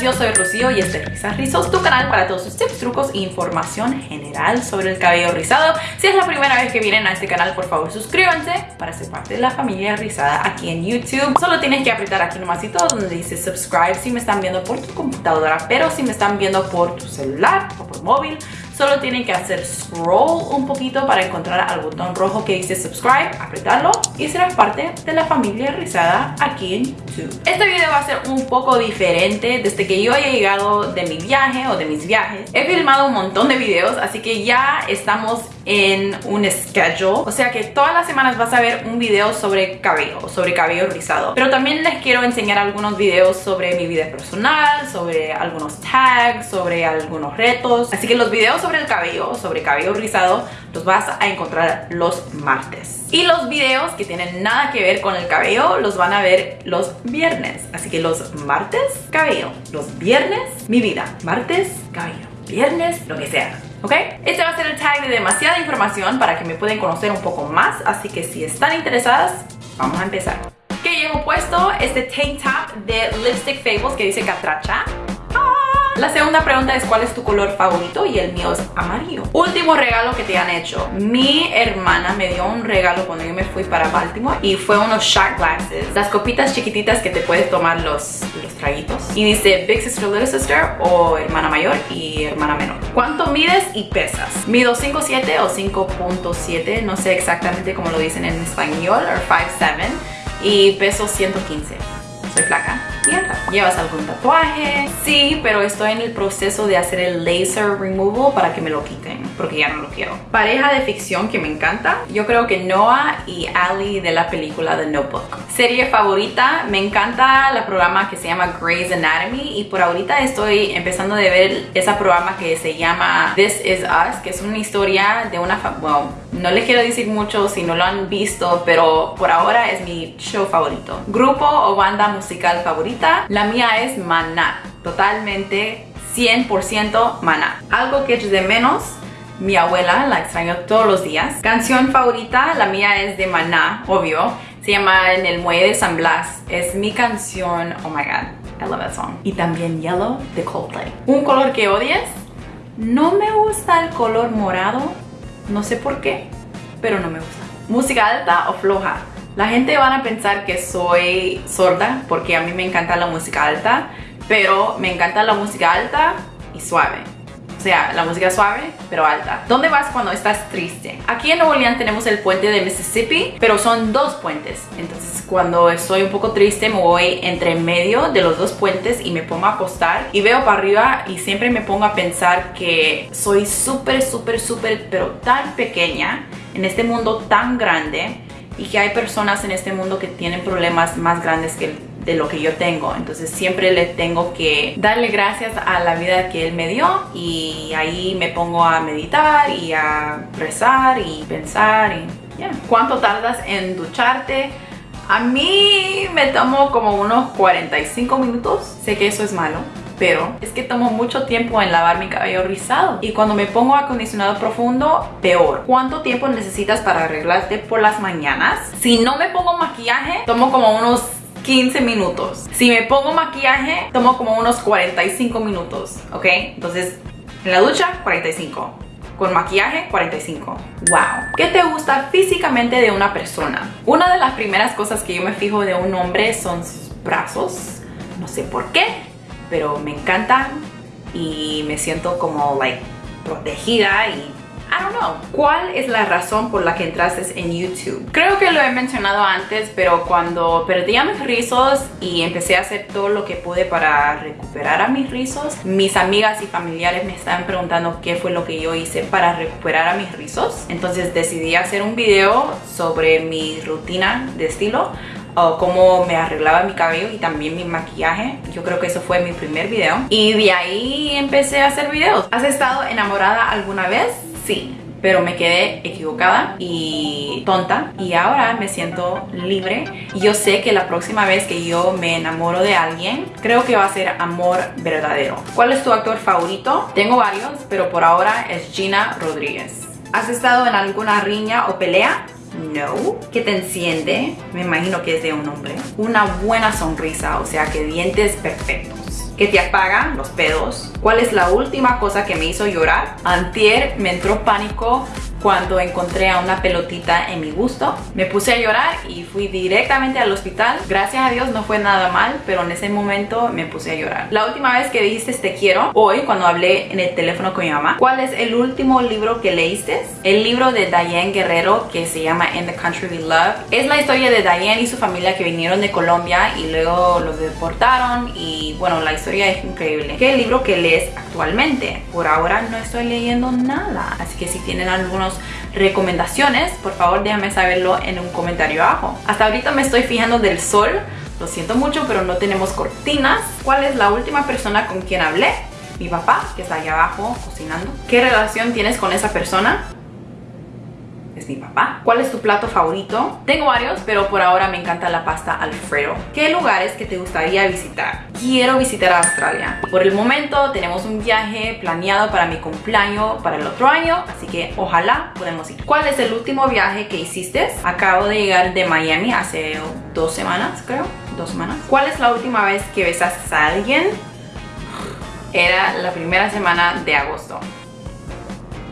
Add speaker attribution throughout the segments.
Speaker 1: buenas, yo soy Rocío y este es Risas Rizos, tu canal para todos sus tips, trucos e información general sobre el cabello rizado. Si es la primera vez que vienen a este canal, por favor suscríbanse para ser parte de la familia rizada aquí en YouTube. Solo tienes que apretar aquí nomásito donde dice subscribe si me están viendo por tu computadora, pero si me están viendo por tu celular o por móvil, Solo tienen que hacer scroll un poquito para encontrar al botón rojo que dice subscribe, apretarlo y serás parte de la familia rizada aquí en YouTube. Este video va a ser un poco diferente desde que yo he llegado de mi viaje o de mis viajes. He filmado un montón de videos, así que ya estamos en un schedule. O sea que todas las semanas vas a ver un video sobre cabello, sobre cabello rizado. Pero también les quiero enseñar algunos videos sobre mi vida personal, sobre algunos tags, sobre algunos retos. Así que los videos sobre el cabello, sobre cabello rizado, los vas a encontrar los martes. Y los videos que tienen nada que ver con el cabello los van a ver los viernes. Así que los martes, cabello. Los viernes, mi vida. Martes, cabello. Viernes, lo que sea. ¿ok? Este va a ser el tag de demasiada información para que me puedan conocer un poco más, así que si están interesadas, vamos a empezar. ¿Qué llevo puesto? Este tank top de Lipstick Fables que dice Catracha. La segunda pregunta es ¿cuál es tu color favorito? Y el mío es amarillo. Último regalo que te han hecho. Mi hermana me dio un regalo cuando yo me fui para Baltimore y fue unos shot glasses. Las copitas chiquititas que te puedes tomar los, los traguitos. Y dice Big Sister, Little Sister o hermana mayor y hermana menor. ¿Cuánto mides y pesas? Mido 5'7 o 5.7, no sé exactamente cómo lo dicen en español, o 5'7 y peso 115. Soy flaca ¿Llevas algún tatuaje? Sí, pero estoy en el proceso de hacer el laser removal para que me lo quiten, porque ya no lo quiero. Pareja de ficción que me encanta. Yo creo que Noah y Ali de la película The Notebook. Serie favorita, me encanta la programa que se llama Grey's Anatomy y por ahorita estoy empezando de ver ese programa que se llama This Is Us, que es una historia de una... Well, no les quiero decir mucho si no lo han visto, pero por ahora es mi show favorito. Grupo o banda musical favorita, la mía es Maná. Totalmente 100% Maná. Algo que es de menos, mi abuela, la extraño todos los días. Canción favorita, la mía es de Maná, obvio. Se llama En el Muelle de San Blas. Es mi canción, oh my god, I love that song. Y también Yellow de Coldplay. ¿Un color que odies? No me gusta el color morado no sé por qué, pero no me gusta. Música alta o floja. La gente van a pensar que soy sorda porque a mí me encanta la música alta, pero me encanta la música alta y suave. O sea, la música suave, pero alta. ¿Dónde vas cuando estás triste? Aquí en Nuevo León tenemos el puente de Mississippi, pero son dos puentes. Entonces, cuando estoy un poco triste, me voy entre medio de los dos puentes y me pongo a acostar y veo para arriba y siempre me pongo a pensar que soy súper, súper, súper, pero tan pequeña en este mundo tan grande y que hay personas en este mundo que tienen problemas más grandes que el de lo que yo tengo. Entonces siempre le tengo que darle gracias a la vida que Él me dio y ahí me pongo a meditar y a rezar y pensar y yeah. ¿Cuánto tardas en ducharte? A mí me tomo como unos 45 minutos. Sé que eso es malo, pero es que tomo mucho tiempo en lavar mi cabello rizado y cuando me pongo acondicionado profundo, peor. ¿Cuánto tiempo necesitas para arreglarte por las mañanas? Si no me pongo maquillaje, tomo como unos 15 minutos. Si me pongo maquillaje, tomo como unos 45 minutos, ¿ok? Entonces, en la ducha, 45. Con maquillaje, 45. ¡Wow! ¿Qué te gusta físicamente de una persona? Una de las primeras cosas que yo me fijo de un hombre son sus brazos. No sé por qué, pero me encantan y me siento como, like, protegida y I don't know. ¿Cuál es la razón por la que entraste en YouTube? Creo que lo he mencionado antes, pero cuando perdí a mis rizos y empecé a hacer todo lo que pude para recuperar a mis rizos, mis amigas y familiares me estaban preguntando qué fue lo que yo hice para recuperar a mis rizos. Entonces decidí hacer un video sobre mi rutina de estilo o cómo me arreglaba mi cabello y también mi maquillaje. Yo creo que eso fue mi primer video. Y de ahí empecé a hacer videos. ¿Has estado enamorada alguna vez? Sí, pero me quedé equivocada y tonta y ahora me siento libre y yo sé que la próxima vez que yo me enamoro de alguien creo que va a ser amor verdadero ¿cuál es tu actor favorito? tengo varios pero por ahora es Gina Rodríguez ¿has estado en alguna riña o pelea? No. ¿Qué te enciende? Me imagino que es de un hombre. Una buena sonrisa, o sea que dientes perfectos que te apagan los pedos. ¿Cuál es la última cosa que me hizo llorar? Antier me entró pánico cuando encontré a una pelotita en mi gusto. Me puse a llorar y fui directamente al hospital. Gracias a Dios no fue nada mal, pero en ese momento me puse a llorar. La última vez que dijiste te quiero, hoy cuando hablé en el teléfono con mi mamá, ¿cuál es el último libro que leíste? El libro de Diane Guerrero que se llama In the Country We Love. Es la historia de Diane y su familia que vinieron de Colombia y luego los deportaron y bueno, la historia es increíble. ¿Qué libro que lees actualmente? Por ahora no estoy leyendo nada, así que si tienen algunos recomendaciones, por favor déjame saberlo en un comentario abajo. Hasta ahorita me estoy fijando del sol, lo siento mucho, pero no tenemos cortinas. ¿Cuál es la última persona con quien hablé? Mi papá, que está allá abajo cocinando. ¿Qué relación tienes con esa persona? Es mi papá. ¿Cuál es tu plato favorito? Tengo varios, pero por ahora me encanta la pasta alfredo. ¿Qué lugares que te gustaría visitar? Quiero visitar Australia. Por el momento tenemos un viaje planeado para mi cumpleaños para el otro año, así que ojalá podemos ir. ¿Cuál es el último viaje que hiciste? Acabo de llegar de Miami hace dos semanas, creo. Dos semanas. ¿Cuál es la última vez que besaste a alguien? Era la primera semana de agosto.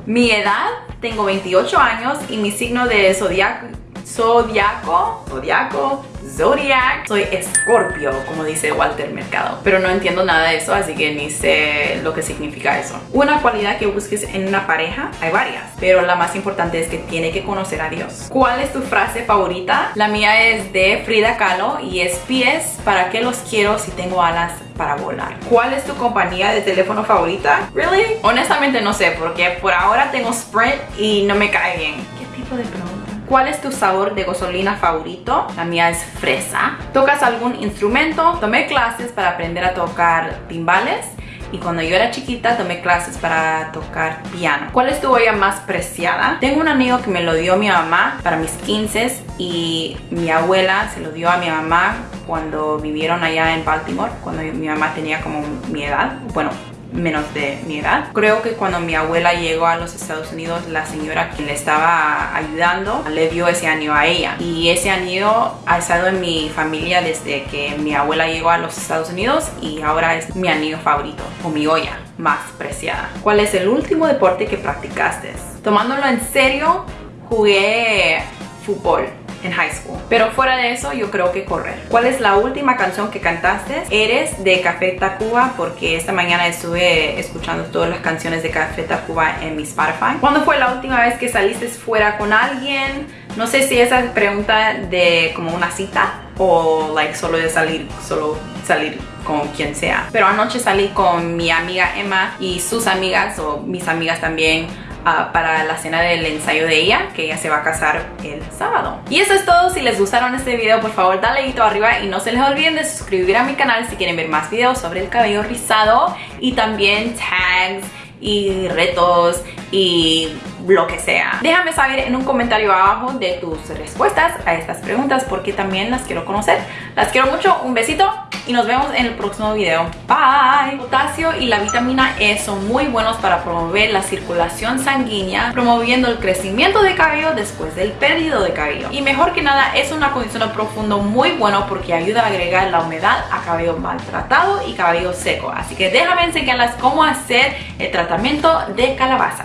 Speaker 1: Mi edad tengo 28 años y mi signo de zodiaco, zodiaco, zodiaco, zodiac, soy escorpio, como dice Walter Mercado. Pero no entiendo nada de eso, así que ni sé lo que significa eso. Una cualidad que busques en una pareja, hay varias, pero la más importante es que tiene que conocer a Dios. ¿Cuál es tu frase favorita? La mía es de Frida Kahlo y es pies, ¿para qué los quiero si tengo alas para volar. ¿Cuál es tu compañía de teléfono favorita? ¿Really? Honestamente no sé, porque por ahora tengo Sprint y no me cae bien. ¿Qué tipo de pregunta? ¿Cuál es tu sabor de gasolina favorito? La mía es fresa. ¿Tocas algún instrumento? Tomé clases para aprender a tocar timbales y cuando yo era chiquita tomé clases para tocar piano. ¿Cuál es tu olla más preciada? Tengo un anillo que me lo dio mi mamá para mis 15 y mi abuela se lo dio a mi mamá cuando vivieron allá en Baltimore, cuando mi mamá tenía como mi edad, bueno, menos de mi edad. Creo que cuando mi abuela llegó a los Estados Unidos, la señora que le estaba ayudando le dio ese anillo a ella. Y ese anillo ha estado en mi familia desde que mi abuela llegó a los Estados Unidos y ahora es mi anillo favorito o mi olla más preciada. ¿Cuál es el último deporte que practicaste? Tomándolo en serio, jugué fútbol en high school. Pero fuera de eso, yo creo que correr. ¿Cuál es la última canción que cantaste? Eres de Café Tacuba, porque esta mañana estuve escuchando todas las canciones de Café Tacuba en mi Spotify. ¿Cuándo fue la última vez que saliste fuera con alguien? No sé si esa es pregunta de como una cita o like solo de salir, solo salir con quien sea. Pero anoche salí con mi amiga Emma y sus amigas o mis amigas también para la cena del ensayo de ella, que ella se va a casar el sábado. Y eso es todo, si les gustaron este video, por favor dale dedito arriba y no se les olviden de suscribir a mi canal si quieren ver más videos sobre el cabello rizado y también tags y retos y lo que sea. Déjame saber en un comentario abajo de tus respuestas a estas preguntas porque también las quiero conocer. Las quiero mucho, un besito y nos vemos en el próximo video. Bye. Potasio y la vitamina E son muy buenos para promover la circulación sanguínea, promoviendo el crecimiento de cabello después del perdido de cabello. Y mejor que nada, es un acondicionador profundo muy bueno porque ayuda a agregar la humedad a cabello maltratado y cabello seco. Así que déjame enseñarles cómo hacer el tratamiento de calabaza.